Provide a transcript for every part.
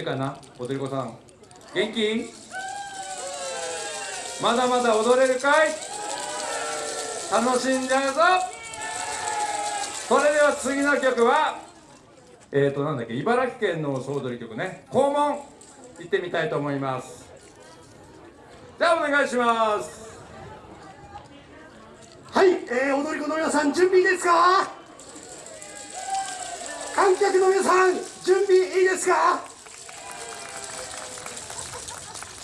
いかな踊り子さん元気まだまだ踊れるかい楽しんじゃうぞそれでは次の曲はえーとなんだっけ茨城県の総踊り曲ね肛門行ってみたいと思いますじゃあお願いしますはい、え。ー、踊り子の皆さん準備いいですか観客の皆さん準備いいですか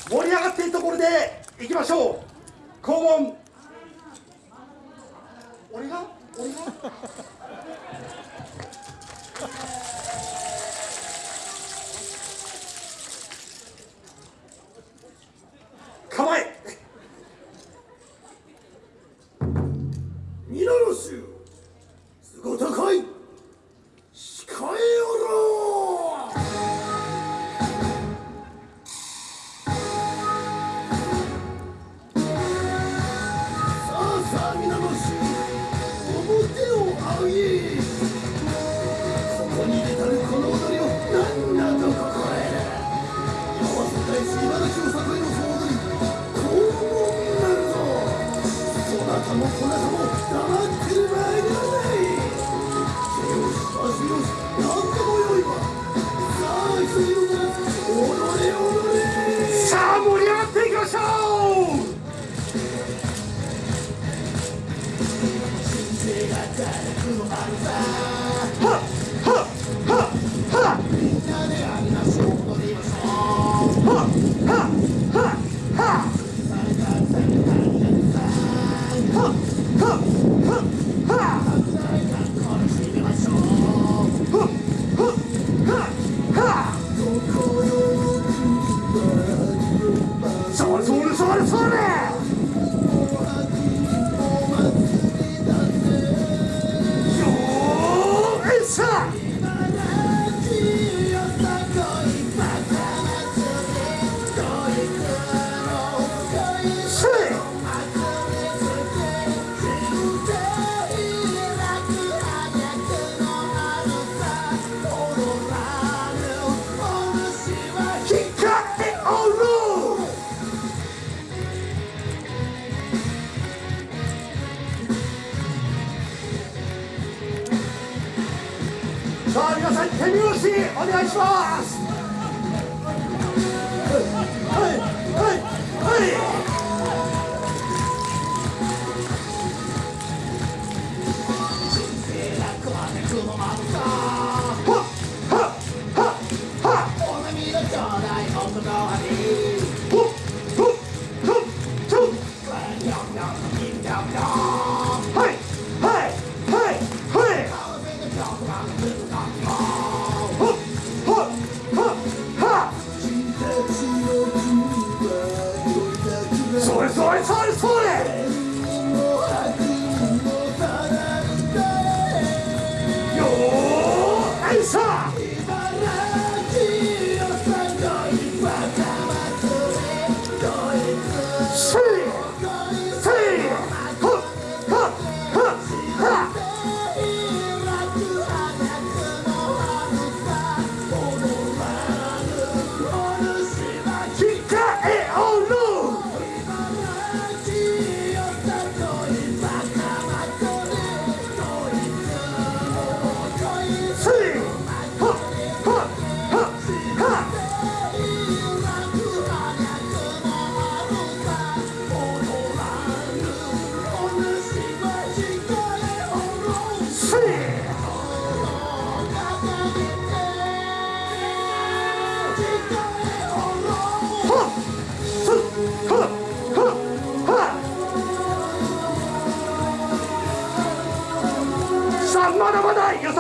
盛り上がっているところでいきましょう。肛門俺が？俺が？そなたもこなたも黙ってる場合ではないよし足よし何ともよいわさあ一緒に踊ろう踊れ踊れさあ盛り上がっていきましょう。人生が誰くのあるされそ皆さん手拍子お願いします。はいはいはい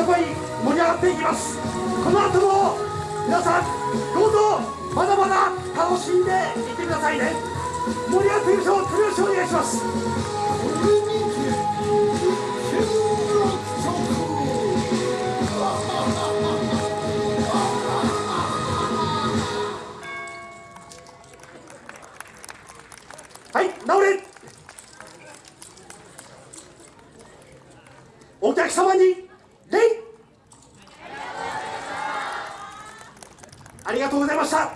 まだよさこい盛り上がっていきます。この後も皆さんどうぞまだまだ楽しんでいってくださいね。盛り上がっていきましょう手拍子お願いします。はい直れ。お客様に礼ありがとうございました。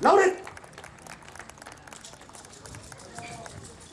ラオレ